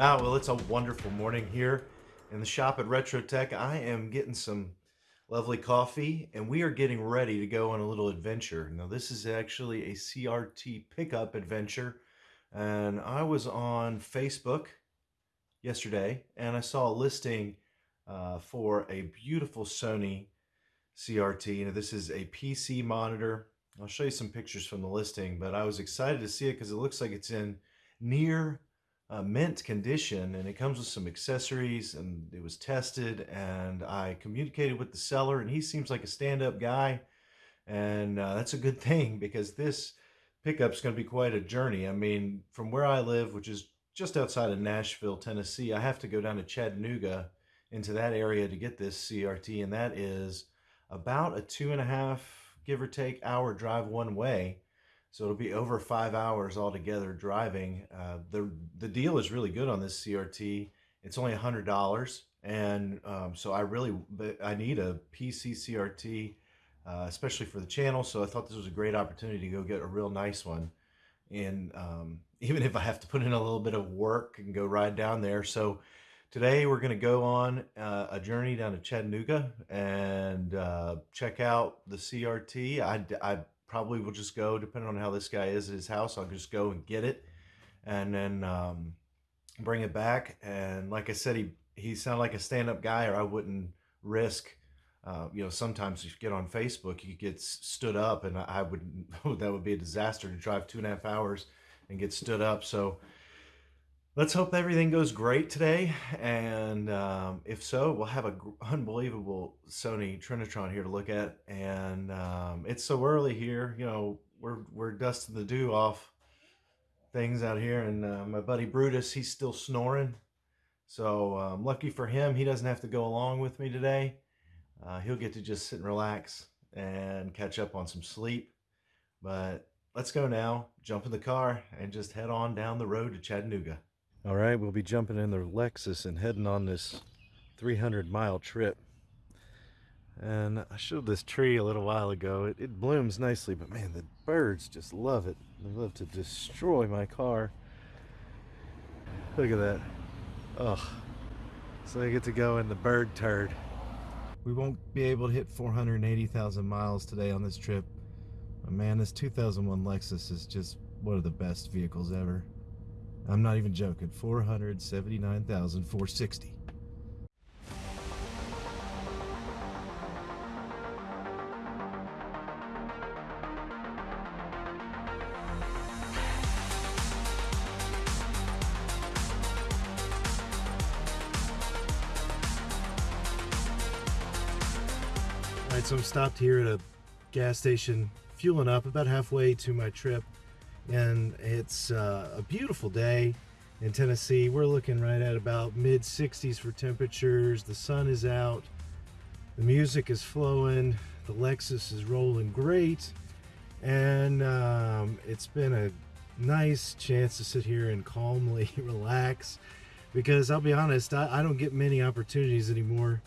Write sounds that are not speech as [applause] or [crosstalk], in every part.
Ah, well, it's a wonderful morning here in the shop at Retro Tech. I am getting some lovely coffee and we are getting ready to go on a little adventure. Now, this is actually a CRT pickup adventure. And I was on Facebook yesterday and I saw a listing uh, for a beautiful Sony CRT. Now, this is a PC monitor. I'll show you some pictures from the listing, but I was excited to see it because it looks like it's in near uh, mint condition and it comes with some accessories and it was tested and I communicated with the seller and he seems like a stand-up guy and uh, that's a good [laughs] thing because this pickup is going to be quite a journey. I mean, from where I live, which is just outside of Nashville, Tennessee, I have to go down to Chattanooga into that area to get this CRT and that is about a two and a half, give or take, hour drive one way so it'll be over five hours altogether driving. Uh, the the deal is really good on this CRT. It's only a hundred dollars, and um, so I really I need a PC CRT, uh, especially for the channel. So I thought this was a great opportunity to go get a real nice one, and um, [laughs] even if I have to put in a little bit of work and go ride down there. So today we're going to go on uh, a journey down to Chattanooga and uh, check out the CRT. I, I probably will just go, depending on how this guy is at his house, I'll just go and get it and then um, bring it back. And like I said, he, he sounded like a stand-up guy or I wouldn't risk, uh, you know, sometimes you get on Facebook, you get stood up and I would, [laughs] that would be a disaster to drive two and a half hours and get stood up. So let's hope everything goes great today. And um, if so, we'll have an unbelievable Sony Trinitron here to look at. And um, it's so early here, you know, we're, we're dusting the dew off things out here. And uh, my buddy Brutus, he's still snoring. So um, lucky for him, he doesn't have to go along with me today. Uh, he'll get to just sit and relax and catch up on some sleep. But let's go now, jump in the car, and just head on down the road to Chattanooga. All right, we'll be jumping in the Lexus and heading on this 300 mile trip. And I showed this tree a little while ago. It, it blooms nicely, but man, the birds just love it. They love to destroy my car. Look at that. Oh, so I get to go in the bird turd. We won't be able to hit 480,000 miles today on this trip. But man, this 2001 Lexus is just one of the best vehicles ever. I'm not even joking. 479,460. All right, so I'm stopped here at a gas station, fueling up about halfway to my trip and it's uh, a beautiful day in Tennessee. We're looking right at about mid 60s for temperatures. The sun is out, the music is flowing, the Lexus is rolling great, and um, it's been a nice chance to sit here and calmly [laughs] relax because I'll be honest, I, I don't get many opportunities anymore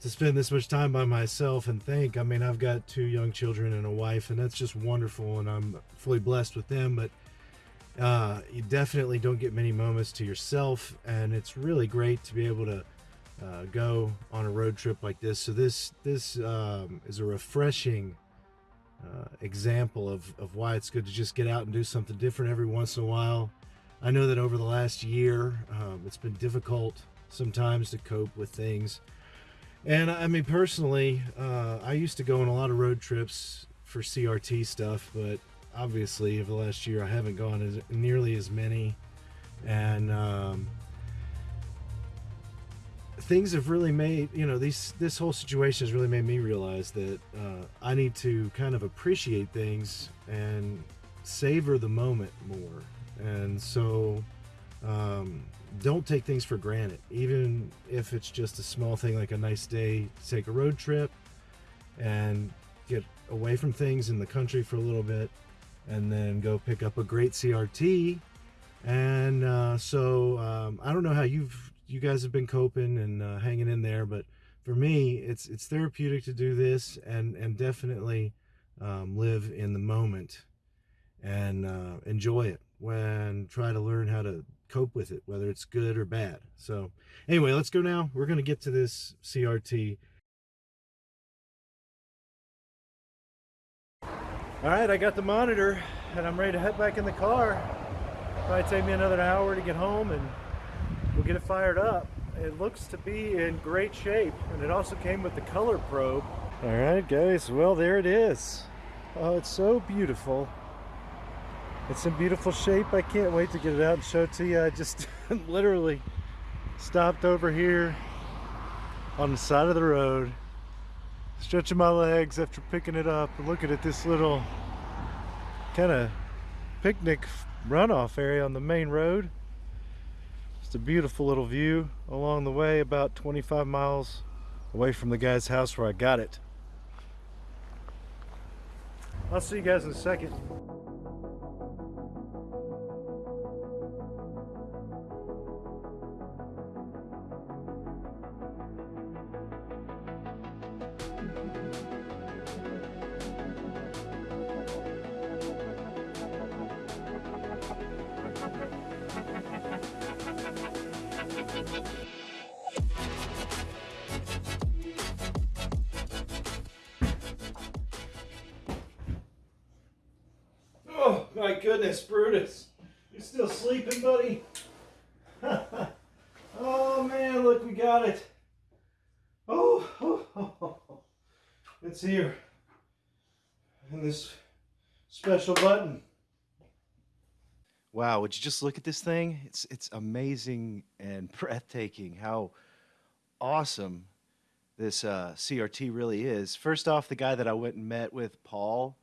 to spend this much time by myself and think. I mean, I've got two young children and a wife, and that's just wonderful, and I'm fully blessed with them. But uh, you definitely don't get many moments to yourself, and it's really great to be able to uh, go on a road trip like this. So this this um, is a refreshing uh, example of, of why it's good to just get out and do something different every once in a while. I know that over the last year, um, it's been difficult sometimes to cope with things and I mean, personally, uh, I used to go on a lot of road trips for CRT stuff, but obviously, over the last year, I haven't gone as nearly as many. And um, things have really made you know these this whole situation has really made me realize that uh, I need to kind of appreciate things and savor the moment more. And so um, don't take things for granted, even if it's just a small thing like a nice day take a road trip and get away from things in the country for a little bit and then go pick up a great CRT. And uh, so um, I don't know how you've you guys have been coping and uh, hanging in there, but for me, it's it's therapeutic to do this and and definitely um, live in the moment and uh, enjoy it when try to learn how to cope with it, whether it's good or bad. So anyway, let's go now. We're going to get to this CRT. All right, I got the monitor and I'm ready to head back in the car. Probably take me another hour to get home and we'll get it fired up. It looks to be in great shape and it also came with the color probe. All right, guys, well, there it is. Oh, it's so beautiful. It's in beautiful shape. I can't wait to get it out and show it to you. I just [laughs] literally stopped over here on the side of the road, stretching my legs after picking it up looking at this little kind of picnic runoff area on the main road. It's a beautiful little view along the way, about 25 miles away from the guy's house where I got it. I'll see you guys in a second. My goodness, Brutus. You're still sleeping, buddy? [laughs] oh man, look, we got it. Oh, oh, oh, oh, it's here. And this special button. Wow, would you just look at this thing? It's it's amazing and [laughs] breathtaking how awesome this uh, CRT really is. First off, the guy that I went and met with, Paul,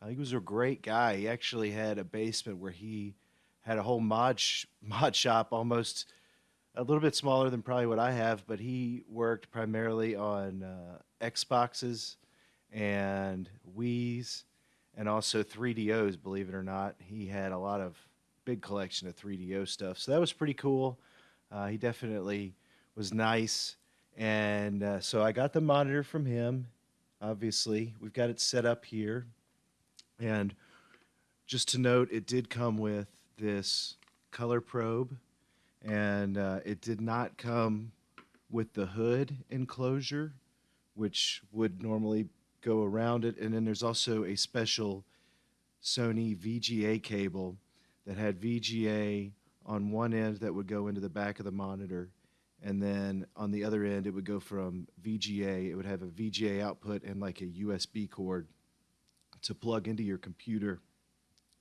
uh, he was a great guy. He actually had a basement where he had a whole mod sh- [laughs] mod shop, almost a little bit smaller than probably what I have, but he worked primarily on uh, Xboxes and Wii's and also 3DOs. Believe it or not, he had a lot of big collection of 3DO stuff, so that was pretty cool. Uh, he definitely was nice, and uh, so I got the monitor from him. Obviously, we've got it set up here. And just to note, it did come with this color probe, and uh, it did not come with the hood enclosure, which would normally go around it. And then there's also a special Sony VGA cable that had VGA on one end that would go into the back of the monitor. And then on the other end, it would go from VGA, it would have a VGA output and like a USB cord to plug into your computer.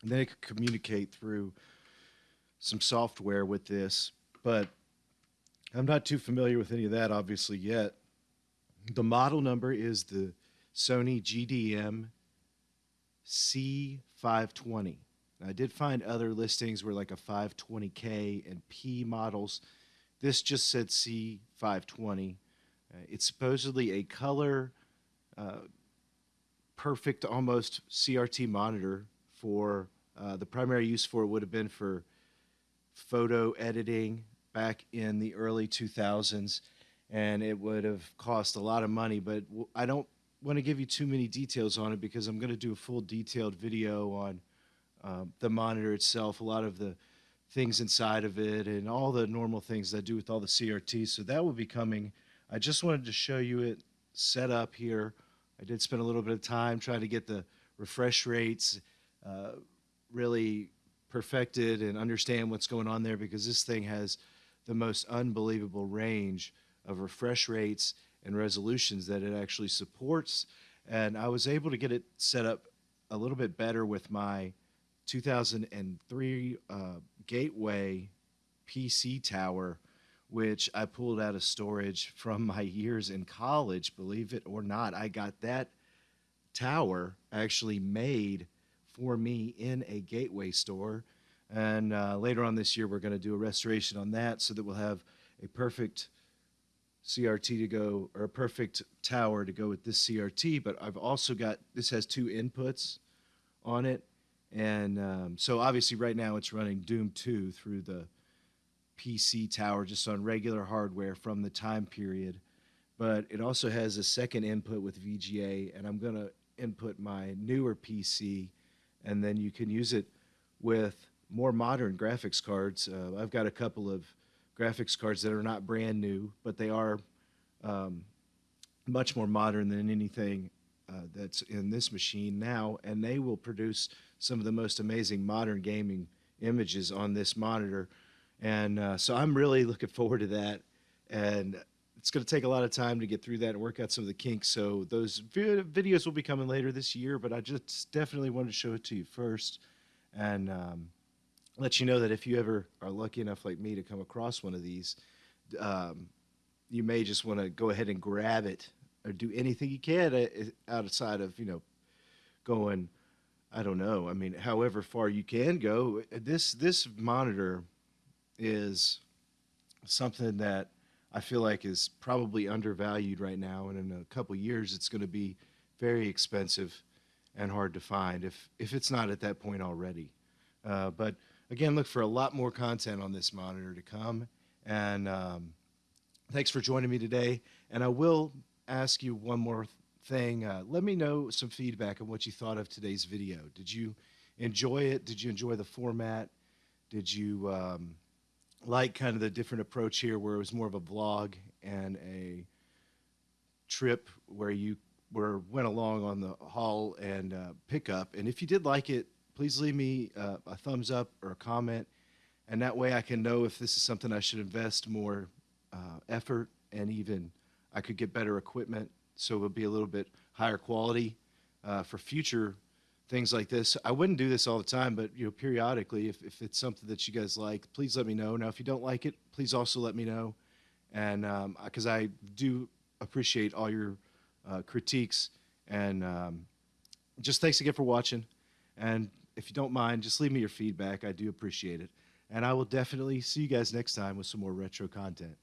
And then it could communicate through some software with this, but I'm not too familiar with any of that obviously yet. The model number is the Sony GDM C520. I did find other listings where like a 520K and P models. This just said C520. Uh, it's supposedly a color uh, perfect almost CRT monitor for uh, the primary use for it would have been for photo editing back in the early 2000s and it would have cost a lot of money but I don't want to give you too many details on it because I'm going to do a full detailed video on uh, the monitor itself a lot of the things inside of it and all the normal things that I do with all the CRTs so that will be coming. I just wanted to show you it set up here I did spend a little bit of time trying to get the refresh rates uh, really perfected and understand what's going on there because this thing has the most unbelievable range of refresh rates and resolutions that it actually supports. And I was able to get it set up a little bit better with my 2003 uh, Gateway PC tower which I pulled out of storage from my years in college. Believe it or not, I got that tower actually made for me in a gateway store. And uh, later on this year, we're going to do a restoration on that so that we'll have a perfect CRT to go, or a perfect tower to go with this CRT. But I've also got, this has two inputs on it. And um, so obviously right now it's running Doom 2 through the PC tower just on regular hardware from the time period. But it also has a second input with VGA, and I'm going to input my newer PC, and then you can use it with more modern graphics cards. Uh, I've got a couple of graphics cards that are not brand new, but they are um, much more modern than anything uh, that's in this machine now, and they will produce some of the most amazing modern gaming images on this monitor. And uh, so I'm really looking forward to that. And it's going to take a lot of time to get through that and work out some of the kinks. So those vi- videos will be coming later this year, but I just definitely wanted to show it to you first and um, let you know that if you ever are lucky enough, like me, to come across one of these, um, you may just want to go ahead and grab it or do anything you can uh, outside of you know going i don't know i mean however far you can go this this monitor is something that i feel like is probably undervalued right now and in a couple years it's going to be very expensive and hard to find if if it's not at that point already uh, but again look for a lot more content on this monitor to come and um, thanks for joining me today and i will ask you one more thing. Uh, let me know some feedback on what you thought of today's video. Did you enjoy it? Did you enjoy the format? Did you um, like kind of the different approach here where it was more of a vlog and a trip where you were went along on the haul and uh, pickup? And if you did like it, please leave me uh, a thumbs up or a comment. And that way I can know if this is something I should invest more uh, effort and even I could get better equipment, so it would be a little bit higher quality uh, for future things like this. I wouldn't do this all the time, but you know, periodically, if, if it's something that you guys like, please let me know. Now, if you don't like it, please also let me know, and because um, I do appreciate all your uh, critiques and um, just thanks again for watching. And if you don't mind, just leave me your feedback. I do appreciate it. And I will definitely see you guys next time with some more retro content.